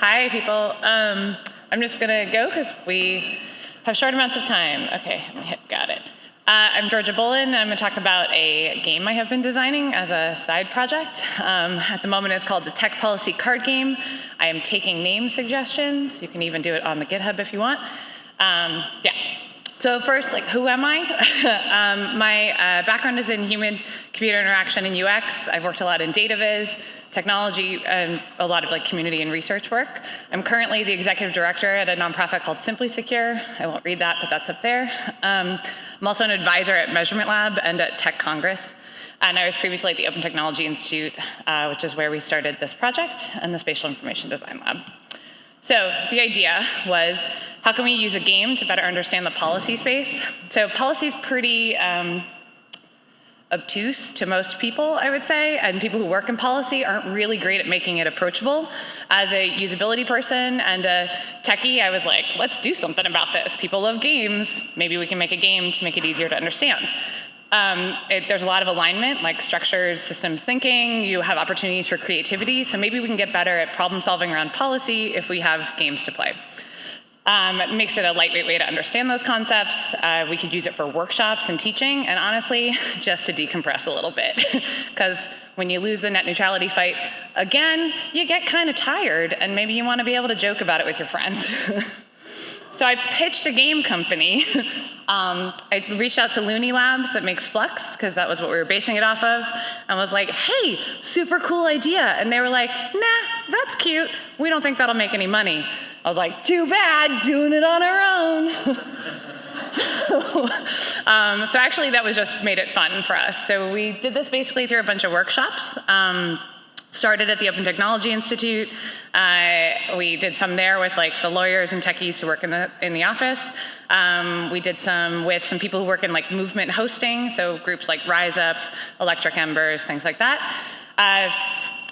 Hi, people. Um, I'm just going to go because we have short amounts of time. Okay, got it. Uh, I'm Georgia Bullen, I'm going to talk about a game I have been designing as a side project. Um, at the moment, it's called the Tech Policy Card Game. I am taking name suggestions. You can even do it on the GitHub if you want. Um, yeah. So first, like, who am I? um, my uh, background is in human-computer interaction and UX. I've worked a lot in data viz, technology, and a lot of like community and research work. I'm currently the executive director at a nonprofit called Simply Secure. I won't read that, but that's up there. Um, I'm also an advisor at Measurement Lab and at Tech Congress. And I was previously at the Open Technology Institute, uh, which is where we started this project, and the Spatial Information Design Lab. So the idea was, how can we use a game to better understand the policy space? So policy is pretty um, obtuse to most people, I would say, and people who work in policy aren't really great at making it approachable. As a usability person and a techie, I was like, let's do something about this. People love games. Maybe we can make a game to make it easier to understand. Um, it, there's a lot of alignment, like structures, systems thinking. You have opportunities for creativity. So maybe we can get better at problem solving around policy if we have games to play. Um, it makes it a lightweight way to understand those concepts. Uh, we could use it for workshops and teaching, and honestly, just to decompress a little bit. Because when you lose the net neutrality fight again, you get kind of tired, and maybe you want to be able to joke about it with your friends. so I pitched a game company. um, I reached out to Looney Labs that makes Fluxx, because that was what we were basing it off of, and was like, hey, super cool idea. And they were like, nah, that's cute. We don't think that'll make any money. I was like, too bad, doing it on our own. so, um, so actually that was just made it fun for us. So we did this basically through a bunch of workshops. Um, started at the Open Technology Institute. Uh, we did some there with like the lawyers and techies who work in the in the office. Um, we did some with some people who work in like movement hosting, so groups like Riseup, Electric Embers, things like that. Uh,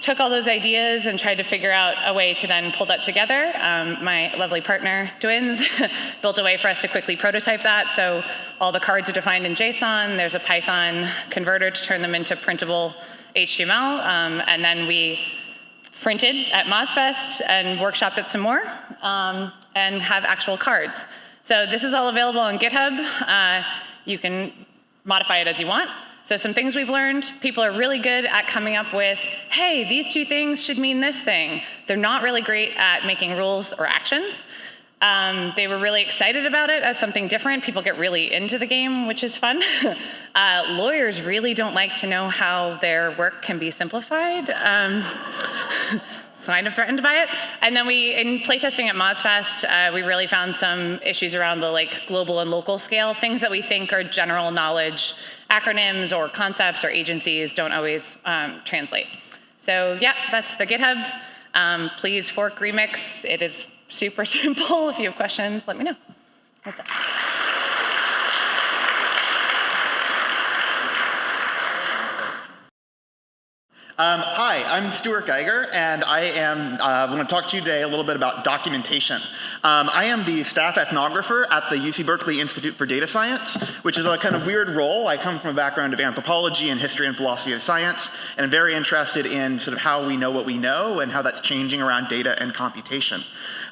took all those ideas and tried to figure out a way to then pull that together. Um, my lovely partner, Twins, built a way for us to quickly prototype that. So all the cards are defined in JSON. There's a Python converter to turn them into printable HTML. Um, and then we printed at MozFest and workshopped it some more um, and have actual cards. So this is all available on GitHub. Uh, you can modify it as you want. So some things we've learned, people are really good at coming up with, hey, these two things should mean this thing. They're not really great at making rules or actions. Um, they were really excited about it as something different. People get really into the game, which is fun. uh, lawyers really don't like to know how their work can be simplified. Um, kind of threatened by it. And then we, in playtesting at MozFest, uh, we really found some issues around the like global and local scale, things that we think are general knowledge acronyms or concepts or agencies don't always um, translate. So yeah, that's the GitHub. Um, please fork remix. It is super simple. If you have questions, let me know. Um, hi, I'm Stuart Geiger, and I am uh, going to talk to you today a little bit about documentation. Um, I am the staff ethnographer at the UC Berkeley Institute for Data Science, which is a kind of weird role. I come from a background of anthropology and history and philosophy of science, and I'm very interested in sort of how we know what we know and how that's changing around data and computation.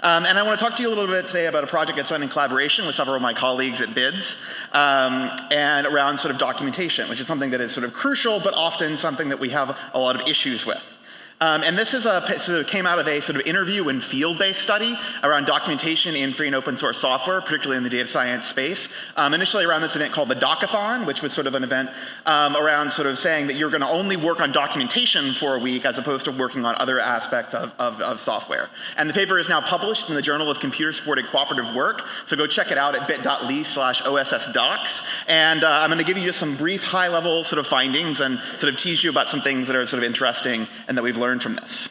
Um, and I want to talk to you a little bit today about a project that's done in collaboration with several of my colleagues at BIDS, um, and around sort of documentation, which is something that is sort of crucial, but often something that we have a lot of issues with. Um, and this is a, came out of a sort of interview and field-based study around documentation in free and open source software, particularly in the data science space. Um, initially around this event called the Docathon, which was sort of an event um, around sort of saying that you're going to only work on documentation for a week as opposed to working on other aspects of, of, of software. And the paper is now published in the Journal of Computer Supported Cooperative Work, so go check it out at bit.ly slash ossdocs. And uh, I'm going to give you just some brief high-level sort of findings and sort of tease you about some things that are sort of interesting and that we've learned learn from this?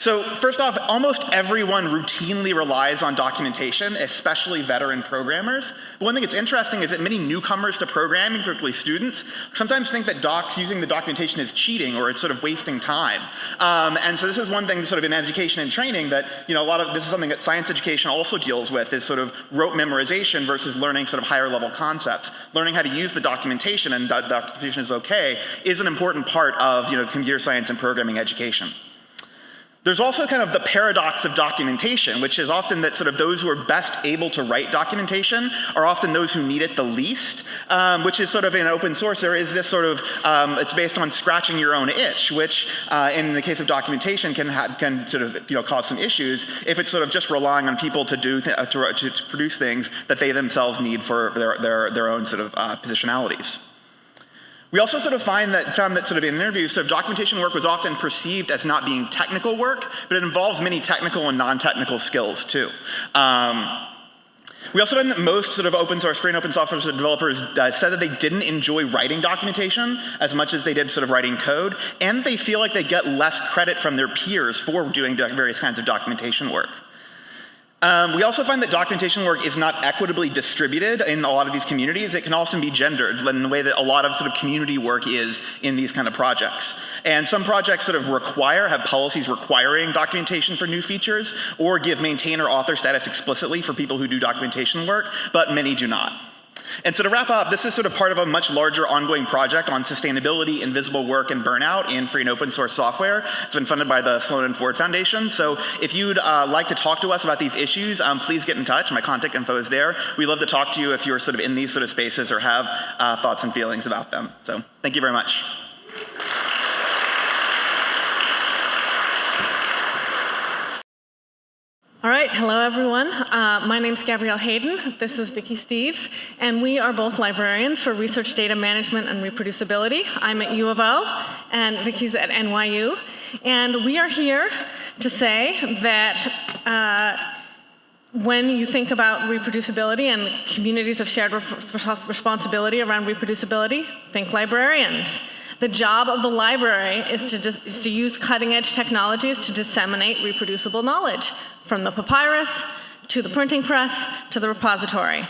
So first off, almost everyone routinely relies on documentation, especially veteran programmers. But one thing that's interesting is that many newcomers to programming, particularly students, sometimes think that docs using the documentation is cheating or it's sort of wasting time. Um, and so this is one thing sort of in education and training that, you know, a lot of, this is something that science education also deals with is sort of rote memorization versus learning sort of higher level concepts. Learning how to use the documentation and that documentation is okay is an important part of, you know, computer science and programming education. There's also kind of the paradox of documentation, which is often that sort of those who are best able to write documentation are often those who need it the least, um, which is sort of in open source, there is this sort of, um, it's based on scratching your own itch, which uh, in the case of documentation can, can sort of you know, cause some issues if it's sort of just relying on people to do, to, to, produce things that they themselves need for their, their, their own sort of uh, positionalities. We also sort of find that, found that sort of in interviews, sort of documentation work was often perceived as not being technical work, but it involves many technical and non-technical skills too. Um, we also find that most sort of open source, free and open software developers uh, said that they didn't enjoy writing documentation as much as they did sort of writing code, and they feel like they get less credit from their peers for doing various kinds of documentation work. Um, we also find that documentation work is not equitably distributed in a lot of these communities. It can also be gendered in the way that a lot of sort of community work is in these kind of projects. And some projects sort of require, have policies requiring documentation for new features or give maintainer author status explicitly for people who do documentation work, but many do not. And so to wrap up, this is sort of part of a much larger ongoing project on sustainability, invisible work, and burnout in free and open source software. It's been funded by the Sloan and Ford Foundation. So if you'd uh, like to talk to us about these issues, um, please get in touch. My contact info is there. We'd love to talk to you if you're sort of in these sort of spaces or have uh, thoughts and feelings about them. So thank you very much. All right, hello everyone. Uh, my is Gabrielle Hayden. This is Vicky Steeves, and we are both librarians for research data management and reproducibility. I'm at U of O, and Vicky's at NYU. And we are here to say that uh, when you think about reproducibility and communities of shared responsibility around reproducibility, think librarians. The job of the library is to, is to use cutting edge technologies to disseminate reproducible knowledge, from the papyrus to the printing press to the repository.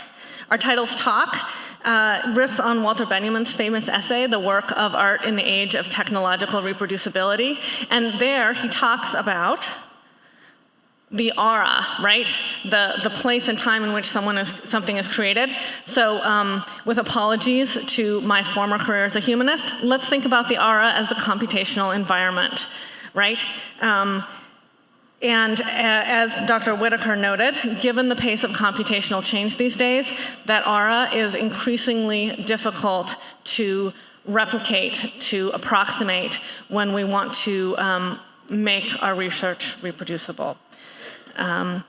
Our title's talk uh, riffs on Walter Benjamin's famous essay, The Work of Art in the Age of Technological Reproducibility. And there he talks about the aura, right? The, the place and time in which someone is, something is created. So um, with apologies to my former career as a humanist, let's think about the aura as the computational environment, right? Um, and as Dr. Whitaker noted, given the pace of computational change these days, that aura is increasingly difficult to replicate, to approximate when we want to um, make our research reproducible. Um,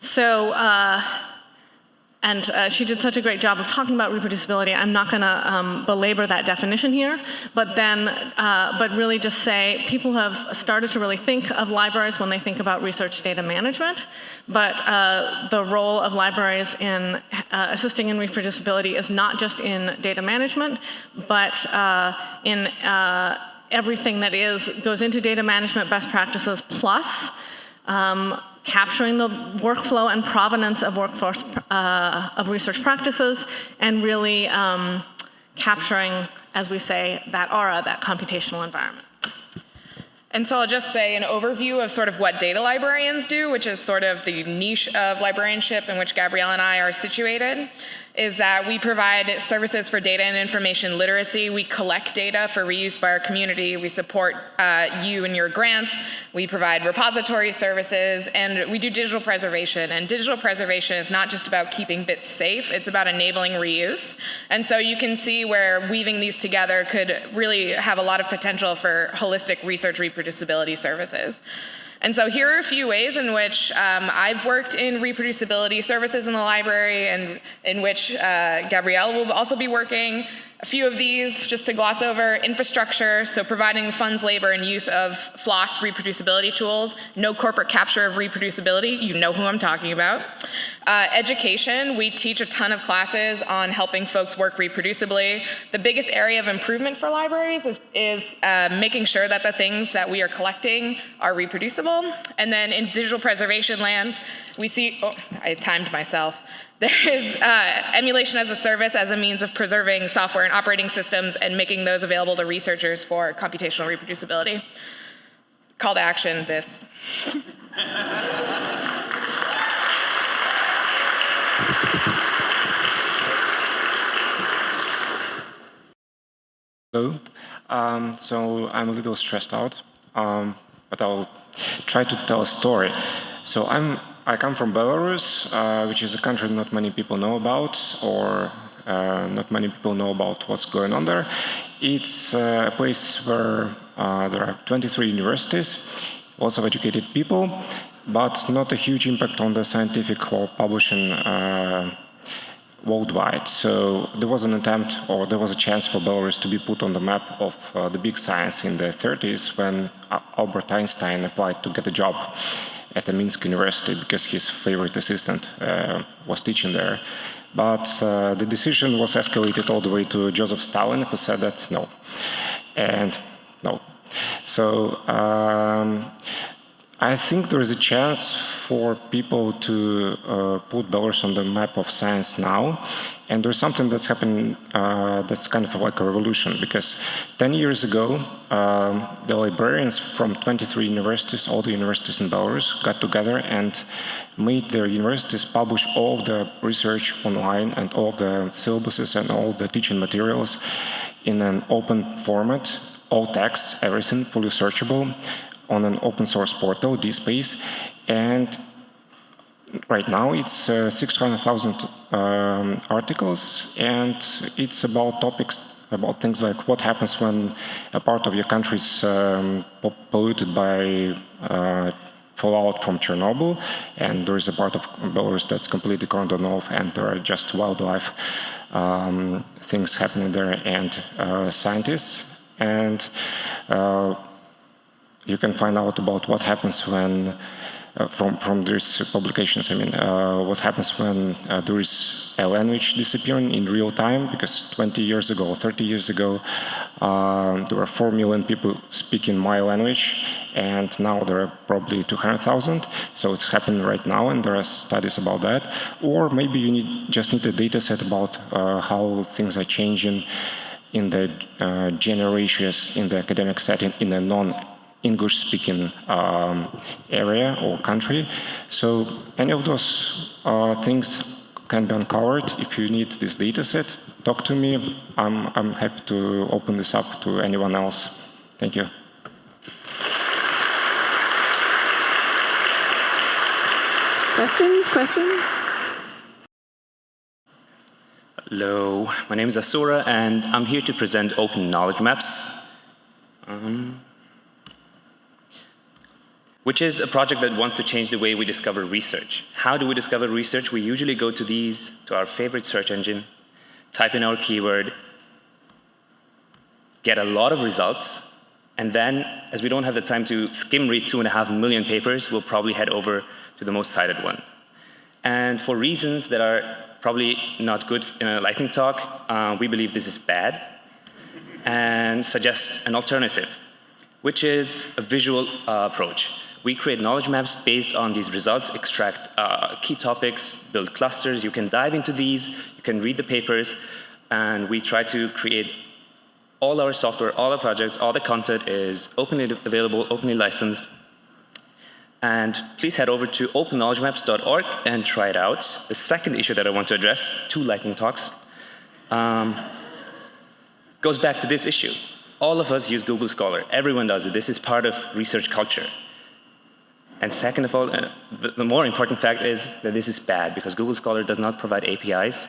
so, uh, and uh, she did such a great job of talking about reproducibility. I'm not going to um, belabor that definition here, but then, uh, but really just say people have started to really think of libraries when they think about research data management. But uh, the role of libraries in uh, assisting in reproducibility is not just in data management, but uh, in uh, everything that is goes into data management best practices plus um, capturing the workflow and provenance of workforce uh, of research practices, and really um, capturing, as we say, that aura, that computational environment. And so I'll just say an overview of sort of what data librarians do, which is sort of the niche of librarianship in which Gabrielle and I are situated is that we provide services for data and information literacy. We collect data for reuse by our community. We support uh, you and your grants. We provide repository services, and we do digital preservation. And digital preservation is not just about keeping bits safe, it's about enabling reuse. And so you can see where weaving these together could really have a lot of potential for holistic research reproducibility services. And so here are a few ways in which um, I've worked in reproducibility services in the library and in which uh, Gabrielle will also be working. A few of these, just to gloss over, infrastructure, so providing funds, labor, and use of FLOSS reproducibility tools, no corporate capture of reproducibility, you know who I'm talking about. Uh, education, we teach a ton of classes on helping folks work reproducibly. The biggest area of improvement for libraries is, is uh, making sure that the things that we are collecting are reproducible. And then in digital preservation land, we see, oh, I timed myself. There is uh, emulation as a service as a means of preserving software and operating systems and making those available to researchers for computational reproducibility. Call to action, this. Hello. Um, so I'm a little stressed out. Um, but I'll try to tell a story. So I'm, I come from Belarus, uh, which is a country not many people know about, or uh, not many people know about what's going on there. It's uh, a place where uh, there are 23 universities, lots of educated people, but not a huge impact on the scientific or publishing uh, worldwide. So there was an attempt, or there was a chance for Belarus to be put on the map of uh, the big science in the 30s when Albert Einstein applied to get a job at the Minsk University because his favorite assistant uh, was teaching there. But uh, the decision was escalated all the way to Joseph Stalin, who said that no. And no. So um, I think there is a chance for people to uh, put Belarus on the map of science now. And there's something that's happened uh, that's kind of like a revolution because 10 years ago, um, the librarians from 23 universities, all the universities in Belarus, got together and made their universities publish all of the research online and all the syllabuses and all the teaching materials in an open format, all text, everything fully searchable on an open source portal, DSpace, and right now it's uh, 600,000 um, articles, and it's about topics about things like what happens when a part of your country is um, polluted by uh, fallout from Chernobyl, and there is a part of Belarus that's completely cordoned off, and there are just wildlife um, things happening there, and uh, scientists. And uh, you can find out about what happens when, uh, from, from these publications, I mean, uh, what happens when uh, there is a language disappearing in real time, because 20 years ago, 30 years ago, uh, there were 4 million people speaking my language, and now there are probably 200,000, so it's happening right now, and there are studies about that. Or maybe you need, just need a data set about uh, how things are changing in the uh, generations in the academic setting in a non English-speaking um, area or country. So any of those uh, things can be uncovered. If you need this data set, talk to me. I'm, I'm happy to open this up to anyone else. Thank you. Questions? Questions? Hello, my name is Asura, and I'm here to present Open Knowledge Maps. Um, which is a project that wants to change the way we discover research. How do we discover research? We usually go to these, to our favorite search engine, type in our keyword, get a lot of results, and then, as we don't have the time to skim read two and a half million papers, we'll probably head over to the most cited one. And for reasons that are probably not good in a lightning talk, uh, we believe this is bad and suggest an alternative, which is a visual uh, approach. We create knowledge maps based on these results, extract uh, key topics, build clusters. You can dive into these, you can read the papers, and we try to create all our software, all our projects, all the content is openly available, openly licensed. And please head over to openknowledgemaps.org and try it out. The second issue that I want to address, two lightning talks, um, goes back to this issue. All of us use Google Scholar. Everyone does it. This is part of research culture. And second of all, uh, the, the, more important fact is that this is bad because Google Scholar does not provide APIs.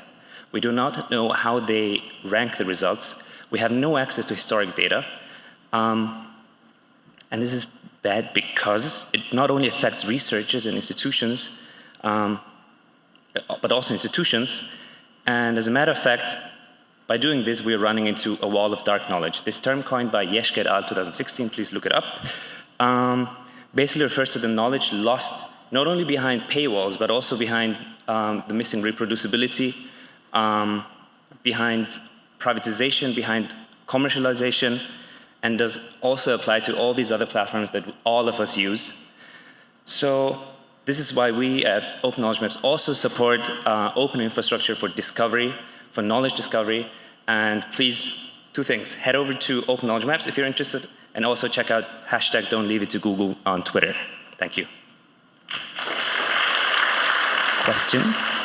We do not know how they rank the results. We have no access to historic data. Um, and this is bad because it not only affects researchers and institutions, um, but also institutions. And as a matter of fact, by doing this, we're running into a wall of dark knowledge. This term coined by Jeschke et al. 2016, please look it up. Um, basically refers to the knowledge lost not only behind paywalls, but also behind um, the missing reproducibility, um, behind privatization, behind commercialization, and does also apply to all these other platforms that all of us use. So this is why we at Open Knowledge Maps also support uh, open infrastructure for discovery, for knowledge discovery, and please, two things, head over to Open Knowledge Maps if you're interested, and also check out hashtag don't leave it to Google on Twitter. Thank you. Questions?